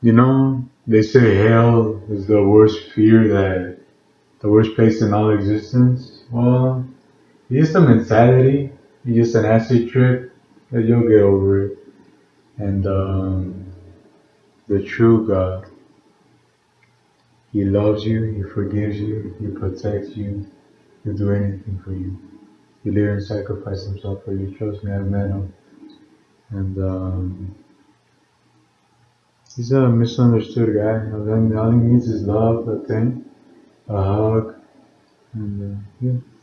You know, they say hell is the worst fear that the worst place in all existence. Well, it's just a mentality. It's just an acid trip that you'll get over it. And um, the true God, He loves you, He forgives you, He protects you, He'll do anything for you. He literally sacrificed Himself for you. Trust me, I've met Him. And um, He's a misunderstood guy. All he needs is love, a thing, a hug, and uh, yeah.